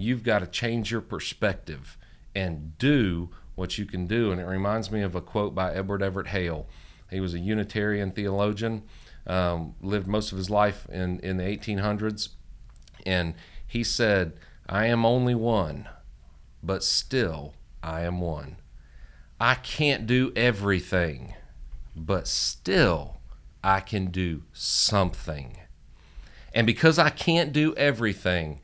you've got to change your perspective and do what you can do. And it reminds me of a quote by Edward Everett Hale. He was a Unitarian theologian, um, lived most of his life in, in the 1800s. And he said, I am only one, but still I am one. I can't do everything, but still I can do something. And because I can't do everything,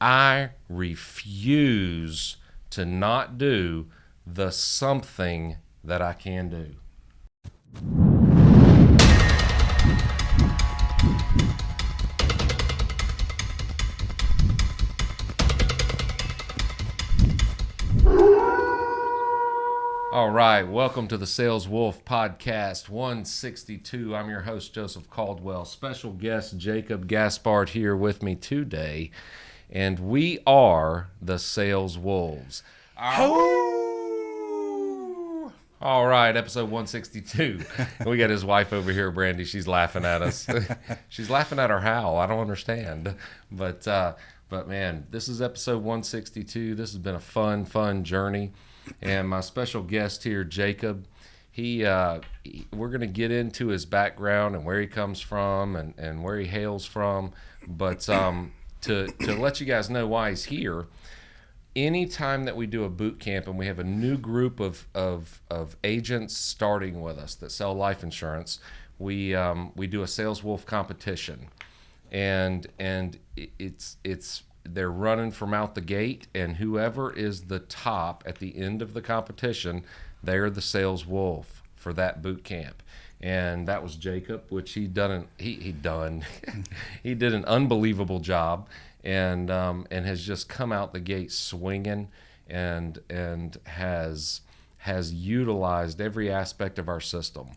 I refuse to not do the something that I can do. All right, welcome to the Sales Wolf Podcast 162. I'm your host, Joseph Caldwell. Special guest Jacob Gaspard here with me today, and we are the Sales Wolves. All right, episode 162. we got his wife over here, Brandy. She's laughing at us. She's laughing at our howl. I don't understand, but uh, but man, this is episode 162. This has been a fun, fun journey and my special guest here, Jacob. He, uh, he we're going to get into his background and where he comes from and, and where he hails from. But um, to to let you guys know why he's here, anytime that we do a boot camp and we have a new group of of, of agents starting with us that sell life insurance, we um, we do a sales wolf competition, and and it's it's they're running from out the gate, and whoever is the top at the end of the competition, they're the sales wolf for that boot camp. And that was Jacob, which he done an, he he done he did an unbelievable job, and um, and has just come out the gate swinging, and and has has utilized every aspect of our system,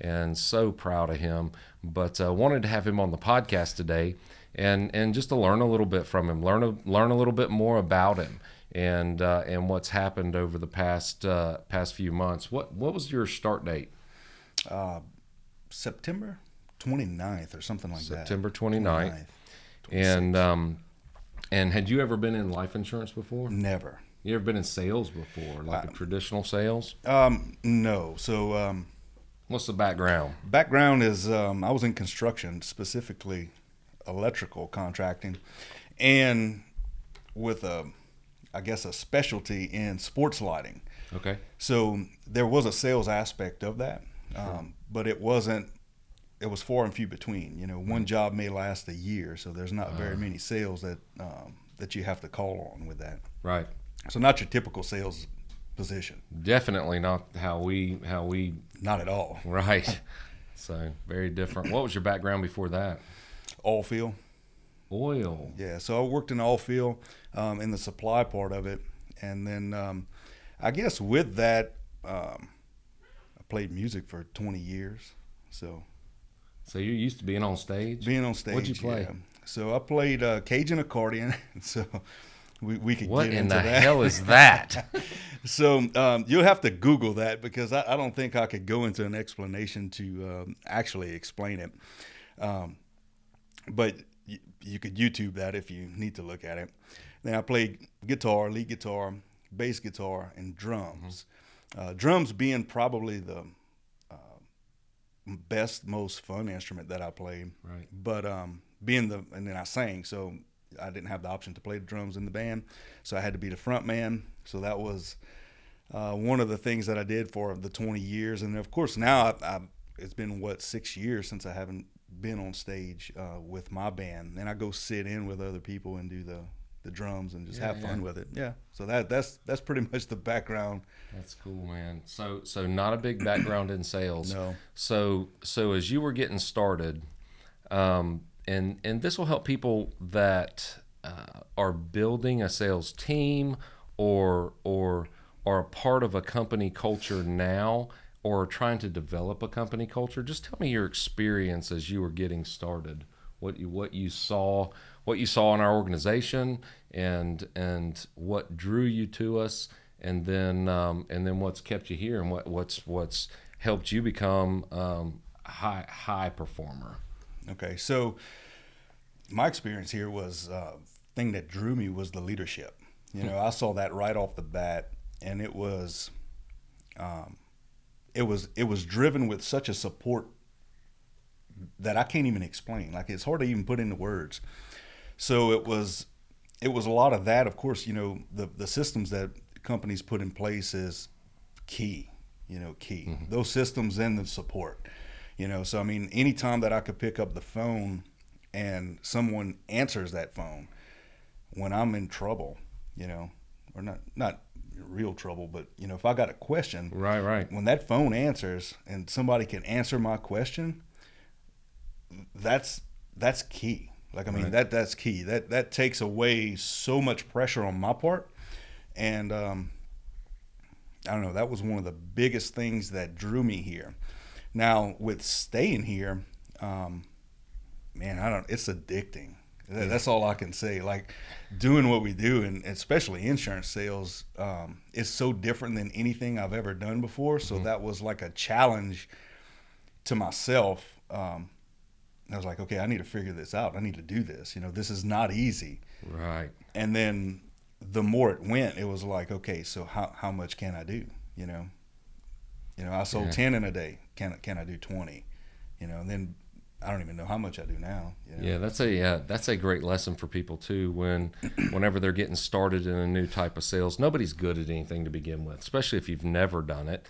and so proud of him. But uh, wanted to have him on the podcast today and and just to learn a little bit from him, learn a, learn a little bit more about him, and uh, and what's happened over the past uh, past few months. What what was your start date? Uh, September 29th or something like September that. September 29th. 29th and um, and had you ever been in life insurance before? Never. You ever been in sales before, like a traditional sales? Um, no. So, um, what's the background? Background is um, I was in construction, specifically electrical contracting, and with a, I guess, a specialty in sports lighting. Okay. So there was a sales aspect of that, sure. um, but it wasn't. It was far and few between. You know, one job may last a year, so there's not very uh, many sales that um, that you have to call on with that. Right. So not your typical sales position. Definitely not how we how we. Not at all. Right. so very different. What was your background before that? oil field. Oil. Yeah, so I worked in oil field um, in the supply part of it, and then um, I guess with that, um, played music for 20 years. So. So you're used to being on stage. Being on stage. What'd you play? Yeah. So I played uh, Cajun accordion. so we, we could what get into that. What in the hell is that? so um, you'll have to Google that because I, I, don't think I could go into an explanation to um, actually explain it. Um, but you, you could YouTube that if you need to look at it. Then I played guitar, lead guitar, bass guitar, and drums. Mm-hmm. Uh, drums being probably the uh, best, most fun instrument that I played. Right. But um, being the and then I sang, so I didn't have the option to play the drums in the band, so I had to be the front man. So that was uh, one of the things that I did for the 20 years, and of course now I, I, it's been what six years since I haven't been on stage uh, with my band, and I go sit in with other people and do the the drums and just yeah, have fun yeah. with it. Yeah. So that that's that's pretty much the background. That's cool, man. So so not a big background in sales. No. So so as you were getting started, um, and and this will help people that uh, are building a sales team or or are a part of a company culture now or trying to develop a company culture, just tell me your experience as you were getting started. What you what you saw, what you saw in our organization, and and what drew you to us, and then um, and then what's kept you here, and what what's what's helped you become um, high high performer. Okay, so my experience here was uh, thing that drew me was the leadership. You know, I saw that right off the bat, and it was, um, it was it was driven with such a support that I can't even explain. Like it's hard to even put into words. So it was it was a lot of that. Of course, you know the the systems that companies put in place is key. You know, key. Mm-hmm. Those systems and the support. You know, so I mean, anytime that I could pick up the phone and someone answers that phone when I'm in trouble, you know, or not not real trouble, but you know, if I got a question, right, right, when that phone answers and somebody can answer my question, that's that's key. Like I mean, right. that that's key. That that takes away so much pressure on my part, and um, I don't know. That was one of the biggest things that drew me here. Now with staying here, um, man, I don't. It's addicting. Yeah. That's all I can say. Like doing what we do, and especially insurance sales, um, is so different than anything I've ever done before. So mm-hmm. that was like a challenge to myself. Um, I was like, okay, I need to figure this out. I need to do this. You know, this is not easy. Right. And then the more it went, it was like, okay, so how how much can I do? You know, you know, I sold yeah. ten in a day. Can can I do twenty? You know, and then I don't even know how much I do now. You know? Yeah, that's a uh, that's a great lesson for people too. When whenever they're getting started in a new type of sales, nobody's good at anything to begin with, especially if you've never done it,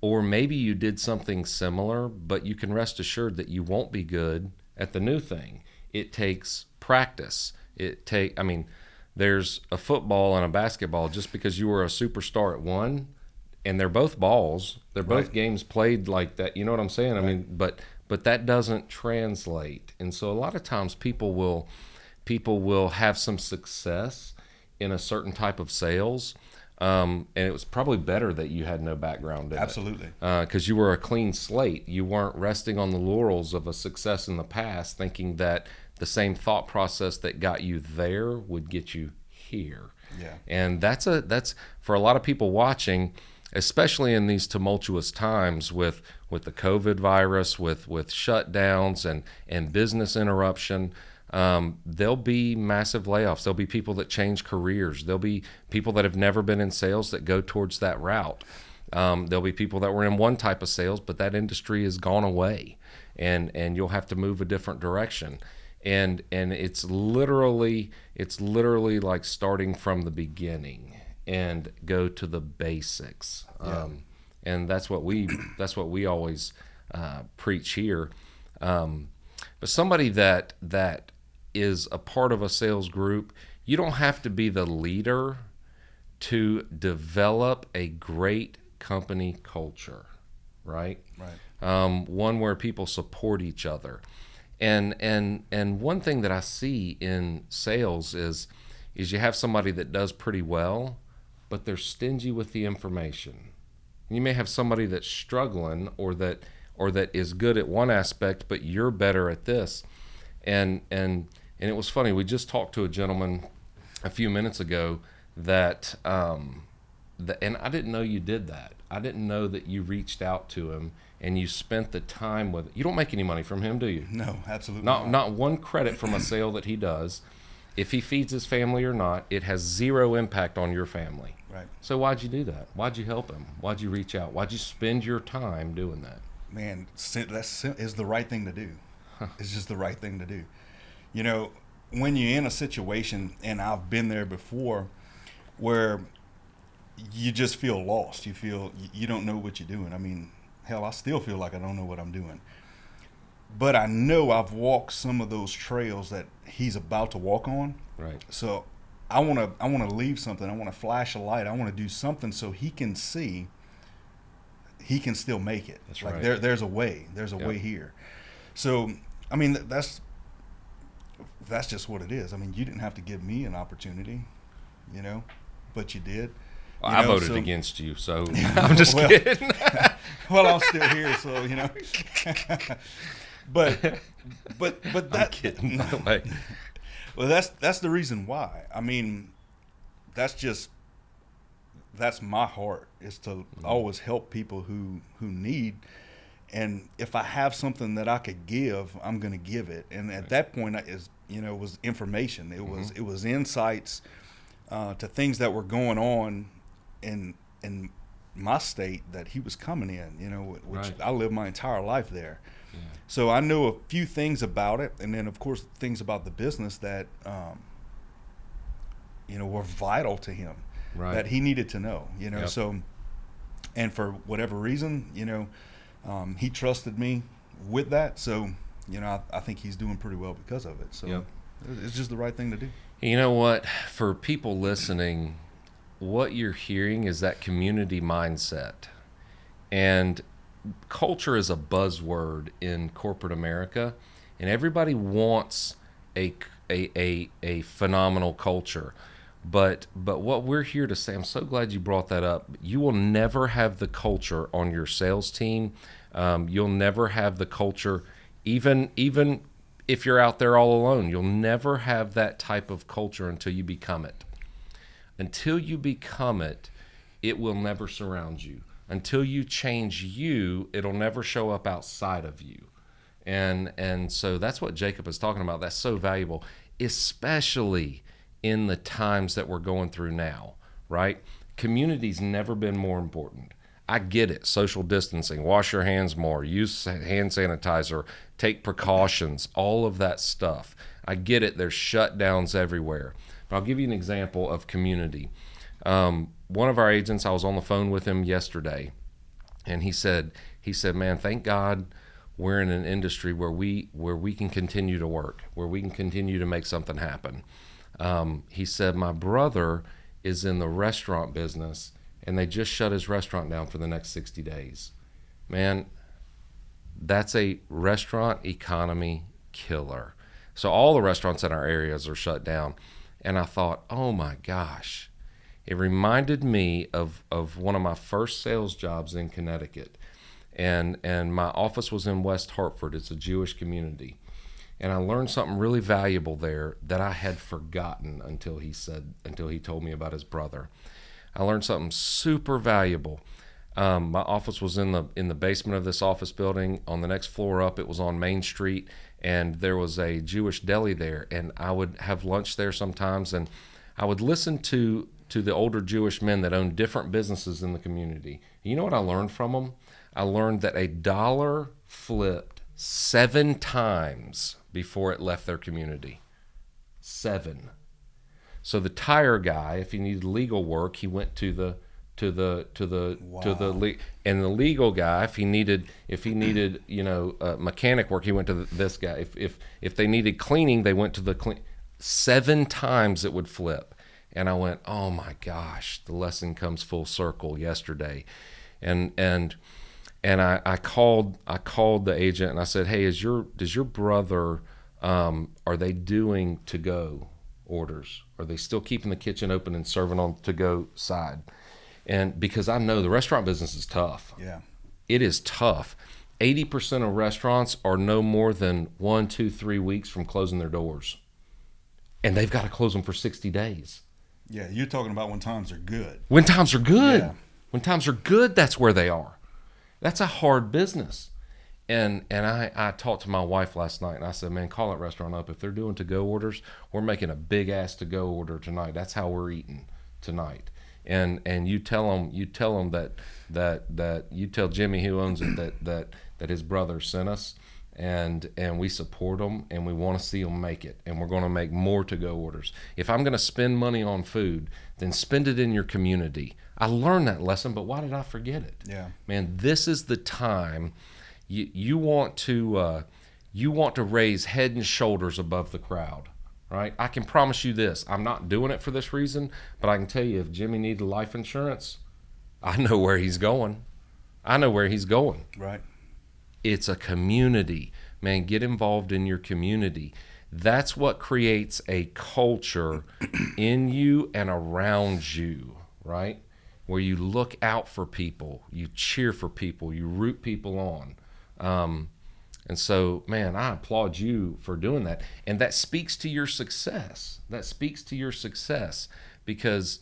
or maybe you did something similar, but you can rest assured that you won't be good at the new thing. It takes practice. It take I mean, there's a football and a basketball. Just because you were a superstar at one, and they're both balls, they're both right. games played like that. You know what I'm saying? Right. I mean, but but that doesn't translate. And so a lot of times people will people will have some success in a certain type of sales. Um, and it was probably better that you had no background in Absolutely. it. Absolutely. Because uh, you were a clean slate. You weren't resting on the laurels of a success in the past, thinking that the same thought process that got you there would get you here. Yeah. And that's a that's for a lot of people watching especially in these tumultuous times with with the COVID virus, with with shutdowns and and business interruption. Um, there'll be massive layoffs. There'll be people that change careers. There'll be people that have never been in sales that go towards that route. Um, there'll be people that were in one type of sales, but that industry has gone away, and and you'll have to move a different direction. And and it's literally it's literally like starting from the beginning and go to the basics. Yeah. Um, and that's what we that's what we always uh, preach here. Um, but somebody that that is a part of a sales group, you don't have to be the leader to develop a great company culture, right? Right. Um, one where people support each other, and and and one thing that I see in sales is is you have somebody that does pretty well, but they're stingy with the information. You may have somebody that's struggling or that or that is good at one aspect, but you're better at this. And and and it was funny. We just talked to a gentleman a few minutes ago that um, the, and I didn't know you did that. I didn't know that you reached out to him and you spent the time with. You don't make any money from him, do you? No, absolutely not. Not, not one credit from a sale that he does. If he feeds his family or not, it has zero impact on your family. Right. So why'd you do that? Why'd you help him? Why'd you reach out? Why'd you spend your time doing that? Man, that's is the right thing to do. Huh. It's just the right thing to do. You know, when you're in a situation, and I've been there before, where you just feel lost. You feel you don't know what you're doing. I mean, hell, I still feel like I don't know what I'm doing. But I know I've walked some of those trails that he's about to walk on. Right. So I want to I want to leave something. I want to flash a light. I want to do something so he can see he can still make it. That's like right. there there's a way. There's a yep. way here. So, I mean that's that's just what it is. I mean, you didn't have to give me an opportunity, you know, but you did. You I know, voted so, against you, so I'm just well, kidding. well, I'm still here, so you know. but but but that I'm kidding, way. Well, that's that's the reason why. I mean, that's just that's my heart is to mm-hmm. always help people who who need and if I have something that I could give, I'm going to give it. And at right. that point, is you know, was information. It was it was insights uh, to things that were going on in in my state that he was coming in. You know, which Right. I lived my entire life there. So I knew a few things about it, and then of course things about the business that um, you know were vital to him Right. that he needed to know. You know, Yep. so and for whatever reason, you know, um, he trusted me with that. So you know, I, I think he's doing pretty well because of it. So Yep. it's just the right thing to do. You know what? For people listening, what you're hearing is that community mindset. And culture is a buzzword in corporate America, and everybody wants a, a, a, a phenomenal culture. But but what we're here to say, I'm so glad you brought that up. You will never have the culture on your sales team. Um, you'll never have the culture, even even if you're out there all alone. You'll never have that type of culture until you become it until you become it, it will never surround you. Until you change you, it'll never show up outside of you. And and so that's what Jacob is talking about. That's so valuable, especially in the times that we're going through now, right? Community's never been more important. I get it. Social distancing, wash your hands more, use hand sanitizer, take precautions, all of that stuff. I get it. There's shutdowns everywhere. But I'll give you an example of community. Um, one of our agents, I was on the phone with him yesterday, and he said, he said, man, thank God we're in an industry where we where we can continue to work, where we can continue to make something happen. Um, he said, my brother is in the restaurant business, and they just shut his restaurant down for the next 60 days. Man, that's a restaurant economy killer. So all the restaurants in our areas are shut down. And I thought, oh my gosh. It reminded me of, of one of my first sales jobs in Connecticut. And and my office was in West Hartford. It's a Jewish community. And I learned something really valuable there that I had forgotten until he said until he told me about his brother. I learned something super valuable. Um, my office was in the in the basement of this office building. On the next floor up, it was on Main Street, and there was a Jewish deli there. And I would have lunch there sometimes, and I would listen to to the older Jewish men that owned different businesses in the community. You know what I learned from them? I learned that a dollar flipped seven times before it left their community. Seven. So the tire guy, if he needed legal work, he went to the to the to the to the le- and the legal guy, if he needed if he needed you know uh, mechanic work, he went to the, this guy. If if if they needed cleaning, they went to the clean. Seven times it would flip, and I went, oh my gosh, the lesson comes full circle yesterday, and and and I, I called I called the agent and I said, hey, is your does your brother um, are they doing to go orders? Are they still keeping the kitchen open and serving on to go side? And because I know the restaurant business is tough, Yeah. it is tough. Eighty percent of restaurants are no more than one, two, three weeks from closing their doors, and they've got to close them for sixty days. Yeah. You're talking about when times are good. When times are good, Yeah. when times are good, that's where they are. That's a hard business. And and I, I talked to my wife last night and I said, man, call that restaurant up. If they're doing to go orders, we're making a big ass to go order tonight. That's how we're eating tonight. And and you tell them you tell them that that that you tell Jimmy who owns it that that that his brother sent us and and we support them and we want to see them make it and we're going to make more to go orders if i'm going to spend money on food then spend it in your community i learned that lesson but why did i forget it Yeah. man this is the time you you want to uh, you want to raise head and shoulders above the crowd right? I can promise you this. I'm not doing it for this reason but i can tell you if jimmy needed life insurance i know where he's going. I know where he's going. Right. it's a community. Man get involved in your community. That's what creates a culture in you and around you right? Where you look out for people you cheer for people you root people on um, and so man i applaud you for doing that and that speaks to your success that speaks to your success because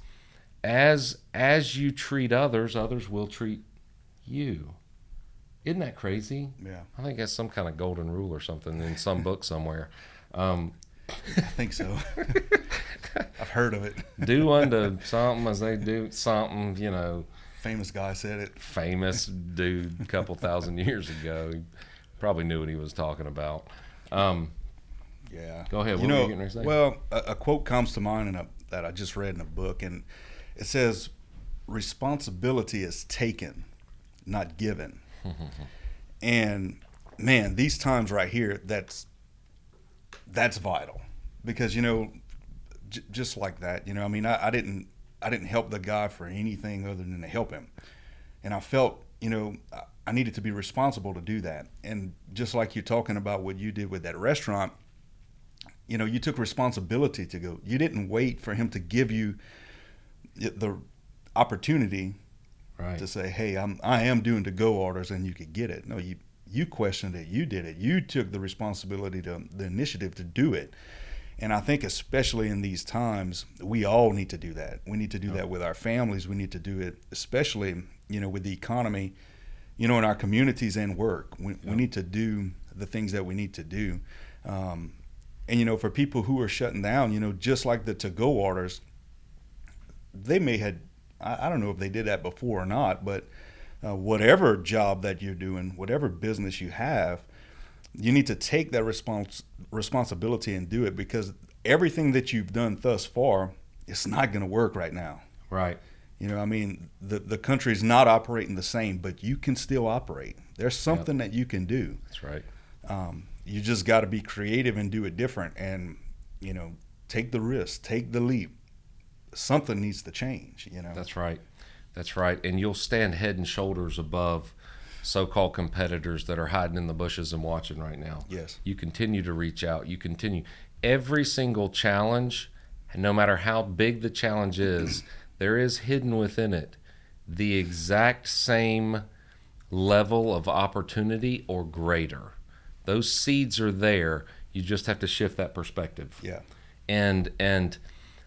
as as you treat others others will treat you isn't that crazy Yeah. I think that's some kind of golden rule or something in some book somewhere. Um, I think so. I've heard of it. do unto something as they do something, you know, Famous guy said it. famous dude a couple thousand years ago. He probably knew what he was talking about. Um, Yeah. Go ahead. You What were know, you getting ready to say? well, a, a quote comes to mind in a, that I just read in a book, and it says, "Responsibility is taken, not given." and man, these times right here, that's that's vital because you know, j- just like that, you know, I mean, I, I didn't I didn't help the guy for anything other than to help him, and I felt, you know. I, needed to be responsible to do that. And just like you're talking about what you did with that restaurant, you know, you took responsibility to go. You didn't wait for him to give you the opportunity right. to say, "Hey, I'm I am doing to go orders," and you could get it. No, you you questioned it. You did it. You took the responsibility to the initiative to do it. And I think, especially in these times, we all need to do that. We need to do that with our families. We need to do it, especially you know, with the economy, you know, in our communities and work. We, we need to do the things that we need to do. Um, and you know, for people who are shutting down, you know, just like the to-go orders, they may had I, I don't know if they did that before or not, but uh, whatever job that you're doing, whatever business you have, you need to take that respons- responsibility and do it because everything that you've done thus far, it's not going to work right now. Right. You know, I mean, the the country's not operating the same, but you can still operate. There's something that you can do. That's right. Um, you just got to be creative and do it different, and you know, take the risk, take the leap. Something needs to change. You know. That's right. That's right. And you'll stand head and shoulders above so-called competitors that are hiding in the bushes and watching right now. Yes. You continue to reach out. You continue every single challenge, and no matter how big the challenge is, there is hidden within it the exact same level of opportunity or greater. Those seeds are there. You just have to shift that perspective Yeah. and and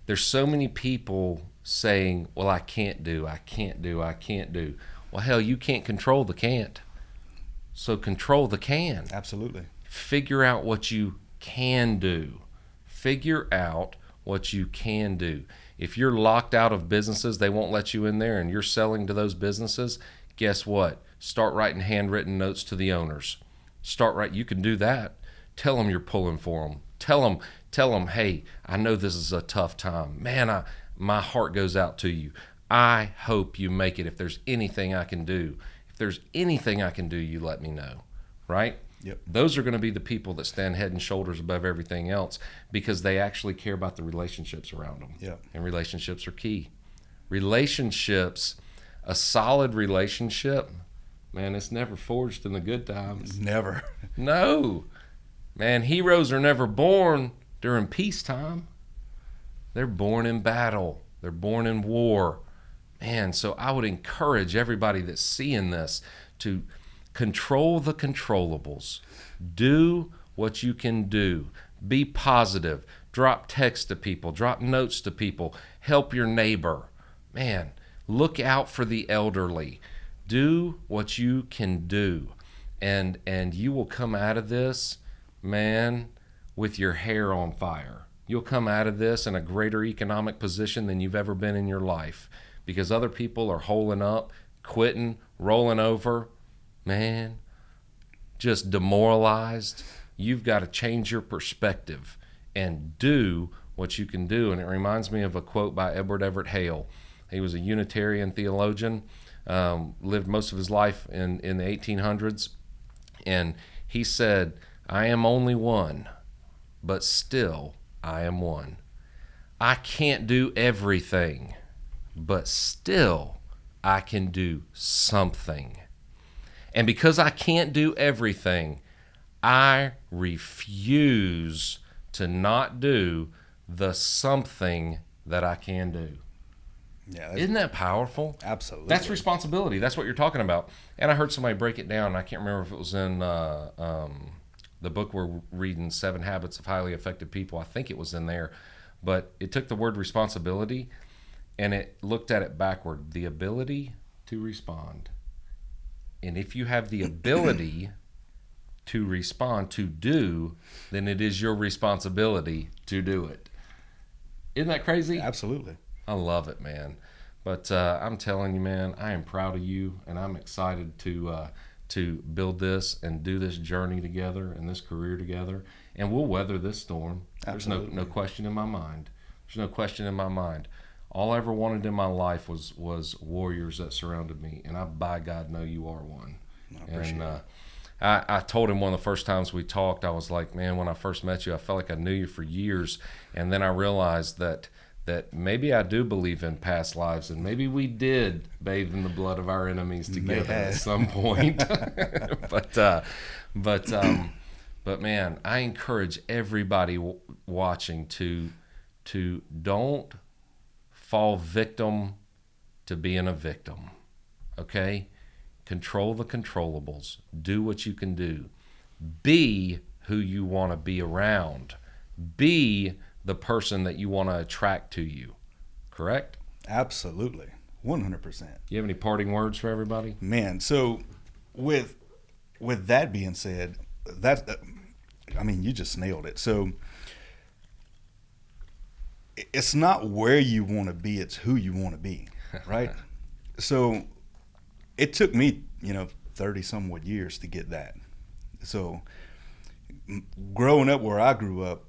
there's so many people saying well i can't do i can't do i can't do well hell you can't control the can't. So control the can. Absolutely. figure out what you can do. Figure out what you can do. If you're locked out of businesses they won't let you in there and you're selling to those businesses guess what? Start writing handwritten notes to the owners. Start right you can do that. Tell them you're pulling for them tell them tell them hey i know this is a tough time. Man i my heart goes out to you i hope you make it if there's anything i can do if there's anything i can do you let me know right Yep. those are going to be the people that stand head and shoulders above everything else because they actually care about the relationships around them Yep. and relationships are key relationships a solid relationship man it's never forged in the good times Never. no. Man, heroes are never born during peacetime. They're born in battle. They're born in war. Man, so I would encourage everybody that's seeing this to control the controllables. Do what you can do. Be positive. Drop text to people, drop notes to people, help your neighbor. Man, look out for the elderly. Do what you can do and and you will come out of this man with your hair on fire you'll come out of this in a greater economic position than you've ever been in your life because other people are holing up quitting rolling over. Man just demoralized. You've got to change your perspective and do what you can do. And it reminds me of a quote by edward everett hale. He was a unitarian theologian um, lived most of his life in, in the 1800s and he said, I am only one, but still I am one. I can't do everything, but still I can do something. And because I can't do everything, I refuse to not do the something that I can do. Yeah. Isn't that powerful? absolutely. That's responsibility. That's what you're talking about. And I heard somebody break it down. I can't remember if it was in uh, um, the book we're reading, Seven Habits of Highly Effective People. I think it was in there. But it took the word responsibility and it looked at it backward the ability to respond. And if you have the ability to respond to do, then it is your responsibility to do it. Isn't that crazy? Absolutely. I love it, man. But uh, I'm telling you, man, I am proud of you, and I'm excited to uh, to build this and do this journey together and this career together. And we'll weather this storm. Absolutely. There's no no question in my mind. There's no question in my mind. All I ever wanted in my life was was warriors that surrounded me, and I, by God, know you are one. I and uh, I, I told him one of the first times we talked, I was like, man, when I first met you, I felt like I knew you for years, and then I realized that that maybe I do believe in past lives, and maybe we did bathe in the blood of our enemies together at some point. but uh, but um, but man, I encourage everybody w- watching to to don't fall victim to being a victim. Okay? Control the controllables. Do what you can do. Be who you want to be around. Be the person that you want to attract to you. Correct? Absolutely. 100%. You have any parting words for everybody? Man, so with with that being said, that I mean, you just nailed it. So it's not where you want to be, it's who you want to be, right? so it took me, you know, 30 somewhat years to get that. So growing up where I grew up,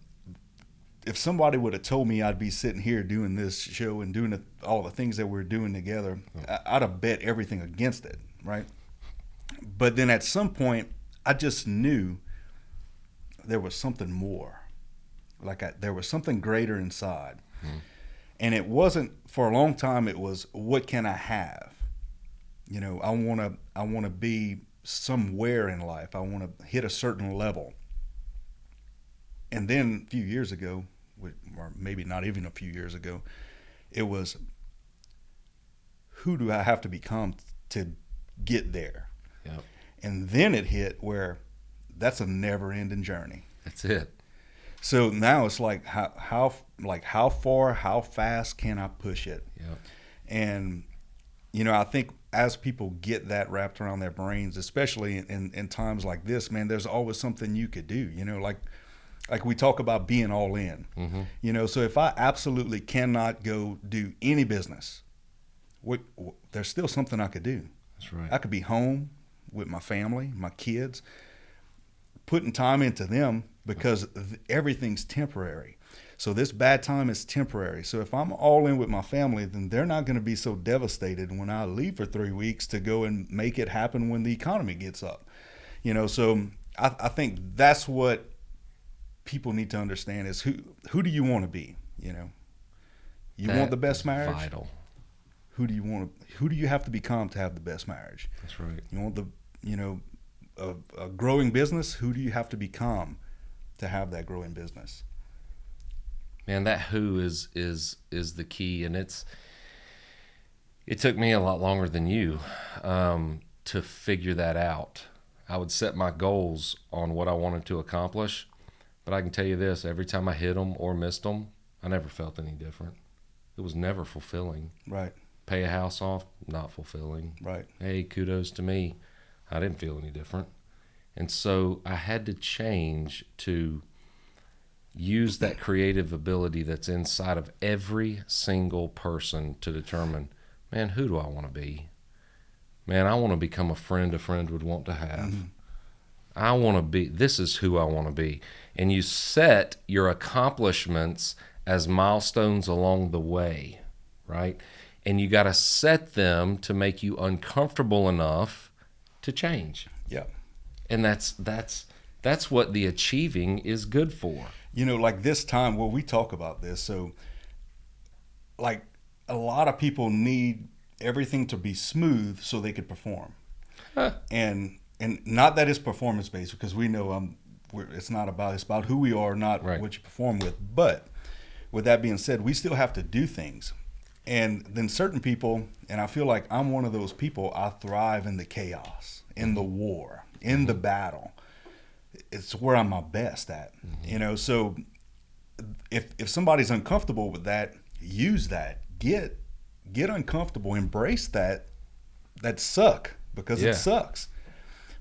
if somebody would have told me I'd be sitting here doing this show and doing the, all the things that we're doing together, I- I'd have bet everything against it, right? But then at some point, I just knew there was something more. Like I, there was something greater inside. Mm-hmm. And it wasn't for a long time it was what can I have? You know, I want to I want to be somewhere in life. I want to hit a certain level. And then a few years ago, or maybe not even a few years ago, it was who do I have to become to get there? Yep. And then it hit where that's a never ending journey. That's it. So now it's like how how like how far, how fast can I push it? Yep. And you know, I think as people get that wrapped around their brains, especially in, in times like this, man, there's always something you could do. You know, like like we talk about being all in. Mhm. You know, so if I absolutely cannot go do any business, what, what there's still something I could do. That's right. I could be home with my family, my kids, putting time into them because th- everything's temporary. So this bad time is temporary. So if I'm all in with my family, then they're not going to be so devastated when I leave for three weeks to go and make it happen when the economy gets up. You know, so I, I think that's what people need to understand is who who do you want to be? You know, you That want the best marriage. Vital. Who do you want to? Who do you have to become to have the best marriage? That's right. You want the, you know, a, a growing business. Who do you have to become to have that growing business? man that who is is is the key and it's it took me a lot longer than you um, to figure that out i would set my goals on what i wanted to accomplish but i can tell you this every time i hit them or missed them i never felt any different it was never fulfilling Right, pay a house off not fulfilling right, hey, kudos to me. I didn't feel any different. And so I had to change to use that creative ability that's inside of every single person to determine, man, who do I want to be? Man, I want to become a friend a friend would want to have. Mm-hmm. I want to be, this is who I want to be. And you set your accomplishments as milestones along the way, right? And you got to set them to make you uncomfortable enough to change. And that's that's that's what the achieving is good for. You know, like this time where we talk about this. So, like a lot of people need everything to be smooth so they could perform, Huh. and and not that it's performance based because we know um we're, it's not about it's about who we are, not Right. what you perform with. But with that being said, we still have to do things. And then certain people, and I feel like I'm one of those people, I thrive in the chaos, in the war, in the battle. It's where I'm my best at. You know, so if if somebody's uncomfortable with that, use that. Get get uncomfortable, embrace that that suck because Yeah. it sucks.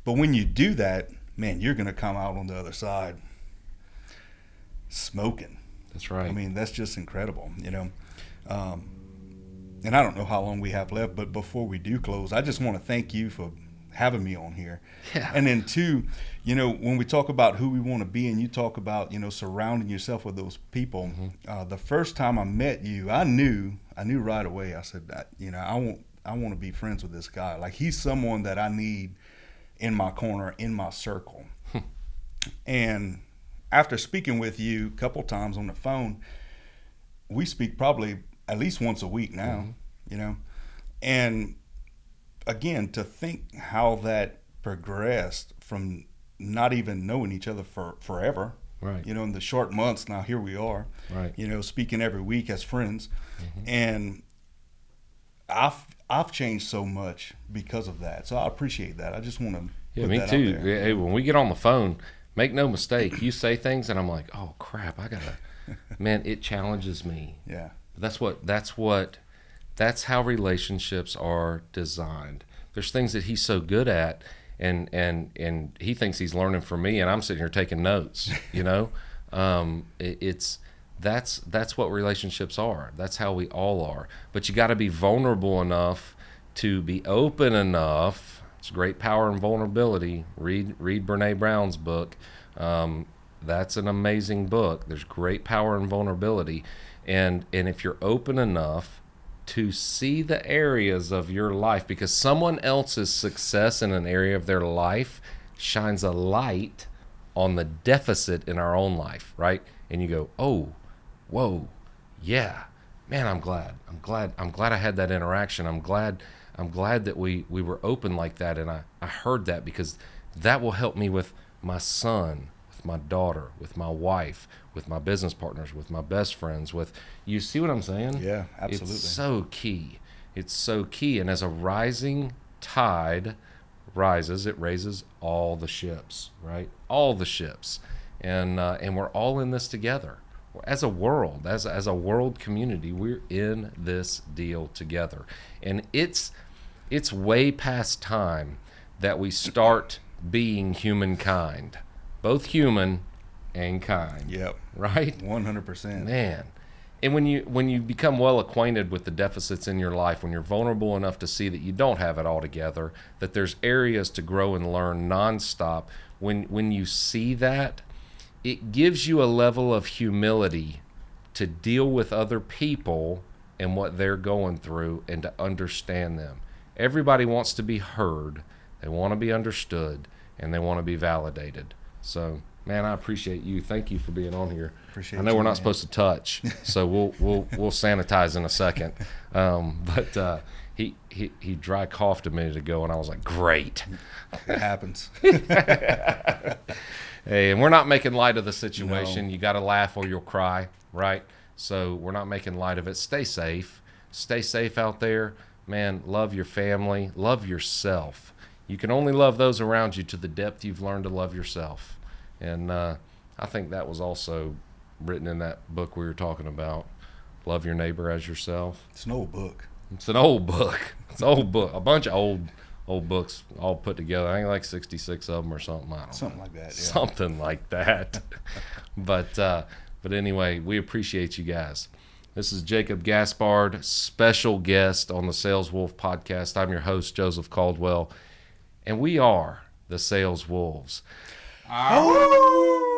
But when you do that, man, you're going to come out on the other side smoking. That's right. I mean, that's just incredible, you know. Um, and I don't know how long we have left, but before we do close, I just want to thank you for having me on here. Yeah. And then two, you know, when we talk about who we want to be, and you talk about you know surrounding yourself with those people. Mm-hmm. Uh, the first time I met you, I knew, I knew right away. I said, that, you know, I want, I want to be friends with this guy. Like he's someone that I need in my corner, in my circle. and after speaking with you a couple times on the phone, we speak probably at least once a week now, Mm-hmm. you know. And again, to think how that progressed from not even knowing each other for forever, Right. you know, in the short months now here we are, Right. you know, speaking every week as friends, Mm-hmm. and I've I've changed so much because of that. So I appreciate that. I just want to Yeah, put me that out too. Hey, when we get on the phone, make no mistake, you say things, and I'm like, oh crap, I gotta. Man, it challenges me. Yeah, That's what. That's what. That's how relationships are designed. There's things that he's so good at, and and and he thinks he's learning from me, and I'm sitting here taking notes. You know, um, it, it's that's that's what relationships are. That's how we all are. But you got to be vulnerable enough to be open enough. It's great power and vulnerability. Read read Brene Brown's book. Um, that's an amazing book. There's great power and vulnerability, and and if you're open enough to see the areas of your life, because someone else's success in an area of their life shines a light on the deficit in our own life, right? And you go, oh, whoa, yeah, man, I'm glad. I'm glad. I'm glad I had that interaction. I'm glad. I'm glad that we we were open like that, and I I heard that because that will help me with my son, my daughter, with my wife, with my business partners, with my best friends. With you see what I'm saying? Yeah, absolutely. It's so key. It's so key, and as a rising tide rises, it raises all the ships, right? All the ships, and uh, and we're all in this together as a world, as as a world community. We're in this deal together, and it's it's way past time that we start being humankind, both human and kind, yep, right? one hundred percent. Man. And when you when you become well acquainted with the deficits in your life, when you're vulnerable enough to see that you don't have it all together, that there's areas to grow and learn nonstop, when when you see that, it gives you a level of humility to deal with other people and what they're going through and to understand them. Everybody wants to be heard, they want to be understood, and they want to be validated. So, man, I appreciate you. Thank you for being on here. Appreciate I know you, we're not man. supposed to touch, so we'll we'll we'll sanitize in a second. Um, but uh, he he he dry coughed a minute ago, and I was like, great. It happens. Hey, and we're not making light of the situation. You got to laugh or you'll cry, right? So we're not making light of it. Stay safe. Stay safe out there. Man, love your family. Love yourself. You can only love those around you to the depth you've learned to love yourself. And uh, I think that was also written in that book we were talking about. Love your neighbor as yourself. It's an old book. It's an old book. It's an old book. A bunch of old old books all put together. I think like 66 of them or something. I don't know Something like that. Yeah. something like that. but uh, but anyway, we appreciate you guys. This is Jacob Gaspard, special guest on the Sales Wolf podcast. I'm your host Joseph Caldwell, and we are the Sales Wolves. Oh!